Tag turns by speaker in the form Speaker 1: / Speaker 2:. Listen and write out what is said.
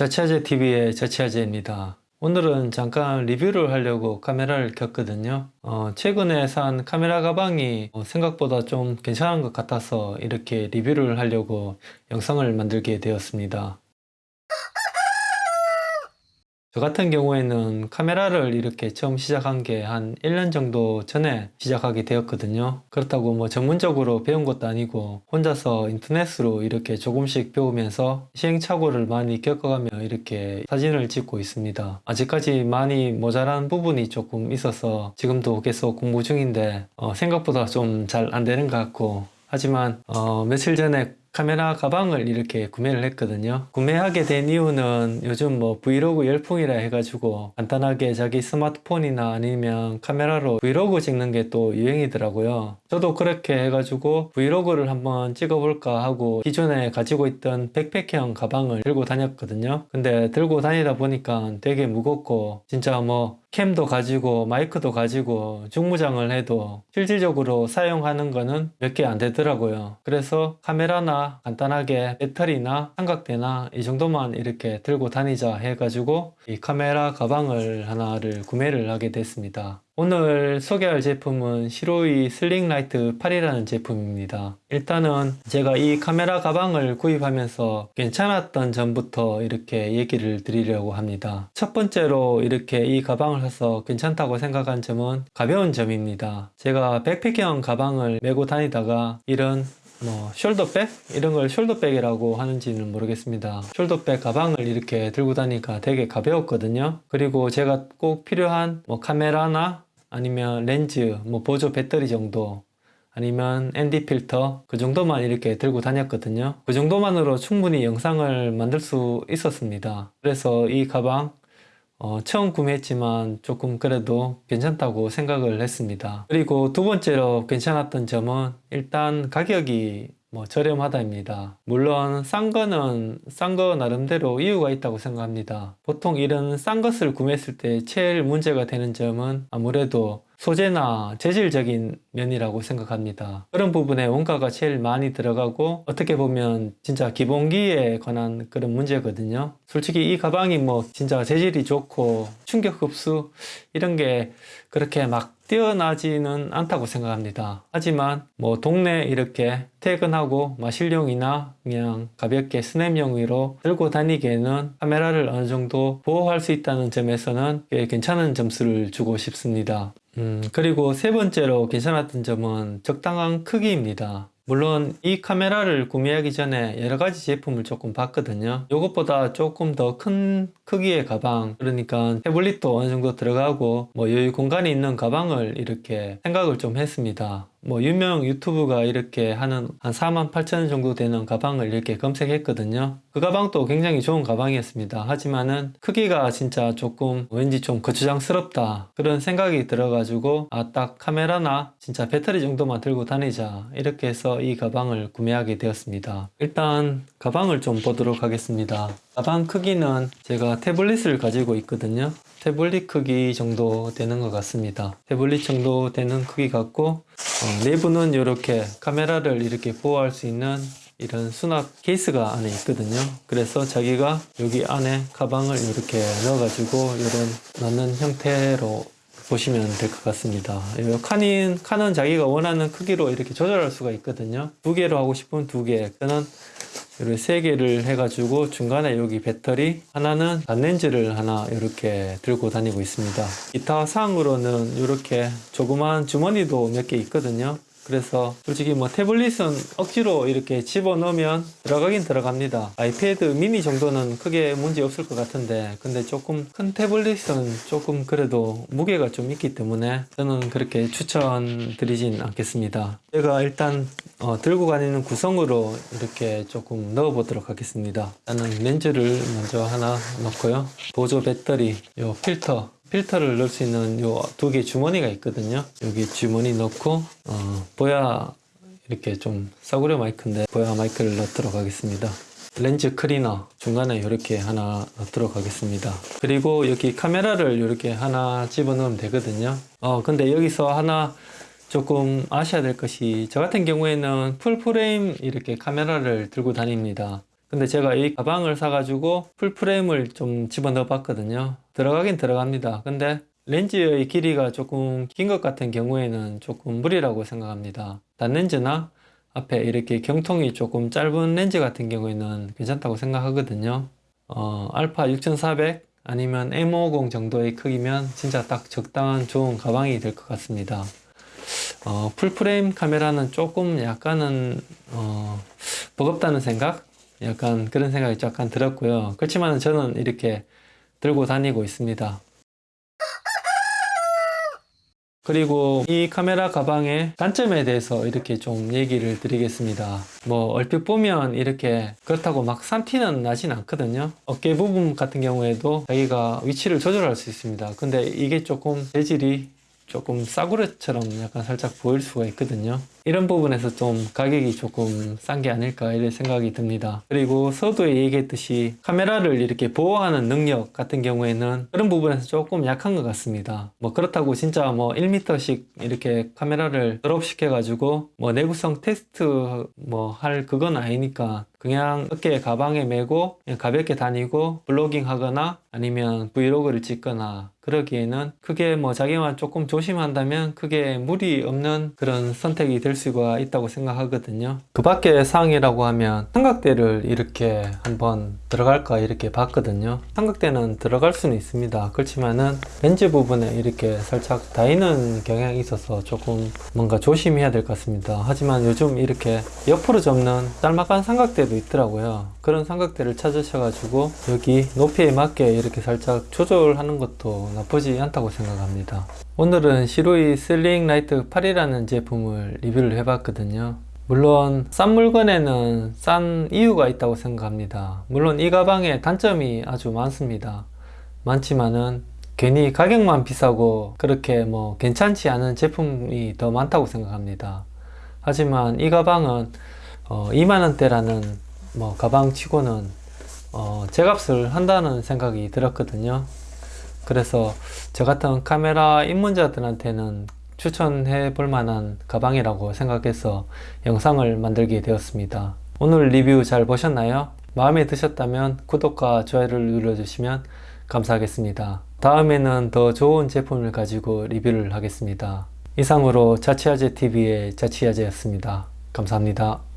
Speaker 1: 저치아제 TV의 저치아제입니다. 오늘은 잠깐 리뷰를 하려고 카메라를 켰거든요. 어, 최근에 산 카메라 가방이 어, 생각보다 좀 괜찮은 것 같아서 이렇게 리뷰를 하려고 영상을 만들게 되었습니다. 저 같은 경우에는 카메라를 이렇게 처음 시작한 게 한 1년 정도 전에 시작하게 되었거든요. 그렇다고 뭐 전문적으로 배운 것도 아니고 혼자서 인터넷으로 이렇게 조금씩 배우면서 시행착오를 많이 겪어가며 이렇게 사진을 찍고 있습니다. 아직까지 많이 모자란 부분이 조금 있어서 지금도 계속 공부 중인데 어, 생각보다 좀 잘 안 되는 것 같고 하지만 어, 며칠 전에 카메라 가방을 이렇게 구매를 했거든요. 구매하게 된 이유는 요즘 뭐 브이로그 열풍이라 해가지고 간단하게 자기 스마트폰이나 아니면 카메라로 브이로그 찍는 게 또 유행이더라고요. 저도 그렇게 해가지고 브이로그를 한번 찍어볼까 하고 기존에 가지고 있던 백팩형 가방을 들고 다녔거든요. 근데 들고 다니다 보니까 되게 무겁고 진짜 뭐 캠도 가지고 마이크도 가지고 중무장을 해도 실질적으로 사용하는 거는 몇 개 안 되더라고요. 그래서 카메라나 간단하게 배터리나 삼각대나 이 정도만 이렇게 들고 다니자 해가지고 이 카메라 가방을 하나를 구매를 하게 됐습니다 오늘 소개할 제품은 시로이 슬링라이트 8이라는 제품입니다. 일단은 제가 이 카메라 가방을 구입하면서 괜찮았던 점부터 이렇게 얘기를 드리려고 합니다. 첫 번째로 이렇게 이 가방을 사서 괜찮다고 생각한 점은 가벼운 점입니다. 제가 백팩형 가방을 메고 다니다가 이런 뭐 숄더백? 이런 걸 숄더백이라고 하는지는 모르겠습니다 숄더백 가방을 이렇게 들고 다니까 되게 가벼웠거든요 그리고 제가 꼭 필요한 뭐 카메라나 아니면 렌즈, 뭐 보조 배터리 정도 아니면 ND 필터 그 정도만 이렇게 들고 다녔거든요. 그 정도만으로 충분히 영상을 만들 수 있었습니다. 그래서 이 가방 어, 처음 구매했지만 조금 그래도 괜찮다고 생각을 했습니다. 그리고 두 번째로 괜찮았던 점은 일단 가격이 뭐 저렴하다입니다. 물론 싼 거는 싼 거 나름대로 이유가 있다고 생각합니다. 보통 이런 싼 것을 구매했을 때 제일 문제가 되는 점은 아무래도 소재나 재질적인 면이라고 생각합니다. 그런 부분에 원가가 제일 많이 들어가고 어떻게 보면 진짜 기본기에 관한 그런 문제거든요. 솔직히 이 가방이 뭐 진짜 재질이 좋고 충격 흡수 이런 게 그렇게 막 뛰어나지는 않다고 생각합니다. 하지만 뭐 동네 이렇게 퇴근하고 마실용이나 그냥 가볍게 스냅용으로 들고 다니기에는 카메라를 어느 정도 보호할 수 있다는 점에서는 꽤 괜찮은 점수를 주고 싶습니다. 음, 그리고 세 번째로 괜찮았던 점은 적당한 크기입니다. 물론 이 카메라를 구매하기 전에 여러가지 제품을 조금 봤거든요. 이것보다 조금 더 큰 크기의 가방 그러니까 태블릿도 어느 정도 들어가고 뭐 여유 공간이 있는 가방을 이렇게 생각을 좀 했습니다 뭐 유명 유튜브가 이렇게 하는 한 4만 8천 정도 되는 가방을 이렇게 검색했거든요. 그 가방도 굉장히 좋은 가방이었습니다. 하지만은 크기가 진짜 조금 왠지 좀 거추장스럽다 그런 생각이 들어 가지고 아 딱 카메라나 진짜 배터리 정도만 들고 다니자 이렇게 해서 이 가방을 구매하게 되었습니다. 일단 가방을 좀 보도록 하겠습니다. 가방 크기는 제가 태블릿을 가지고 있거든요. 태블릿 크기 정도 되는 것 같습니다. 태블릿 정도 되는 크기 같고 어, 내부는 이렇게 카메라를 이렇게 보호할 수 있는 이런 수납 케이스가 안에 있거든요. 그래서 자기가 여기 안에 가방을 이렇게 넣어 가지고 이런 넣는 형태로 보시면 될 것 같습니다. 칸인, 칸은 자기가 원하는 크기로 이렇게 조절할 수가 있거든요. 두 개로 하고 싶으면 두개 저는 이렇게 세 개를 해가지고 중간에 여기 배터리 하나는 단렌즈를 하나 이렇게 들고 다니고 있습니다. 기타 사항으로는 이렇게 조그만 주머니도 몇 개 있거든요 그래서 솔직히 뭐 태블릿은 억지로 이렇게 집어넣으면 들어가긴 들어갑니다. 아이패드 미니 정도는 크게 문제 없을 것 같은데 근데 조금 큰 태블릿은 조금 그래도 무게가 좀 있기 때문에 저는 그렇게 추천드리진 않겠습니다. 제가 일단 어, 들고 다니는 구성으로 이렇게 조금 넣어 보도록 하겠습니다. 나는 렌즈를 먼저 하나 넣고요. 보조 배터리 요 필터 필터를 넣을 수 있는 요 두 개 주머니가 있거든요. 여기 주머니 넣고 어, 보야 이렇게 좀 싸구려 마이크인데 보야 마이크를 넣도록 하겠습니다. 렌즈 클리너 중간에 이렇게 하나 넣도록 하겠습니다. 그리고 여기 카메라를 이렇게 하나 집어넣으면 되거든요. 어 근데 여기서 하나 조금 아셔야 될 것이 저 같은 경우에는 full frame 이렇게 카메라를 들고 다닙니다. 근데 제가 이 가방을 사가지고 full frame을 좀 집어넣어 봤거든요. 들어가긴 들어갑니다. 근데 렌즈의 길이가 조금 긴 것 같은 경우에는 조금 무리라고 생각합니다. 단렌즈나 앞에 이렇게 경통이 조금 짧은 렌즈 같은 경우에는 괜찮다고 생각하거든요. 어, 알파 6400 아니면 M50 정도의 크기면 진짜 딱 적당한 좋은 가방이 될 것 같습니다. 어, full frame 카메라는 조금 약간은 어, 버겁다는 생각? 약간 그런 생각이 약간 들었고요. 그렇지만 저는 이렇게 들고 다니고 있습니다. 그리고 이 카메라 가방의 단점에 대해서 이렇게 좀 얘기를 드리겠습니다. 뭐 얼핏 보면 이렇게 그렇다고 막 산티는 나진 않거든요. 어깨 부분 같은 경우에도 자기가 위치를 조절할 수 있습니다. 근데 이게 조금 재질이 조금 싸구려처럼 약간 살짝 보일 수가 있거든요. 이런 부분에서 좀 가격이 조금 싼 게 아닐까 이런 생각이 듭니다. 그리고 서두에 얘기했듯이 카메라를 이렇게 보호하는 능력 같은 경우에는 그런 부분에서 조금 약한 것 같습니다. 뭐 그렇다고 진짜 뭐 1m씩 이렇게 카메라를 드롭 시켜 가지고 뭐 내구성 테스트 뭐 할 그건 아니니까 그냥 어깨 가방에 메고 그냥 가볍게 다니고 블로깅 하거나 아니면 브이로그를 찍거나 그러기에는 크게 뭐 자기만 조금 조심한다면 크게 무리 없는 그런 선택이 될 수가 있다고 생각하거든요. 그 밖에 사항이라고 하면 삼각대를 이렇게 한번 들어갈까 이렇게 봤거든요. 삼각대는 들어갈 수는 있습니다. 그렇지만은 렌즈 부분에 이렇게 살짝 닿이는 경향이 있어서 조금 뭔가 조심해야 될 것 같습니다. 하지만 요즘 이렇게 옆으로 접는 짤막한 삼각대도 있더라고요. 그런 삼각대를 찾으셔가지고 여기 높이에 맞게 이렇게 살짝 조절하는 것도 나쁘지 않다고 생각합니다. 오늘은 시로이 슬링 라이트 8이라는 제품을 리뷰를 해봤거든요. 물론 싼 물건에는 싼 이유가 있다고 생각합니다. 물론 이 가방에 단점이 아주 많습니다. 많지만은 괜히 가격만 비싸고 그렇게 뭐 괜찮지 않은 제품이 더 많다고 생각합니다. 하지만 이 가방은 어 2만원대라는 뭐 가방 치고는 어 제값을 한다는 생각이 들었거든요. 그래서 저 같은 카메라 입문자들한테는 추천해 볼 만한 가방이라고 생각해서 영상을 만들게 되었습니다. 오늘 리뷰 잘 보셨나요? 마음에 드셨다면 구독과 좋아요를 눌러주시면 감사하겠습니다. 다음에는 더 좋은 제품을 가지고 리뷰를 하겠습니다. 이상으로 자취아재 TV의 자취아재였습니다. 감사합니다.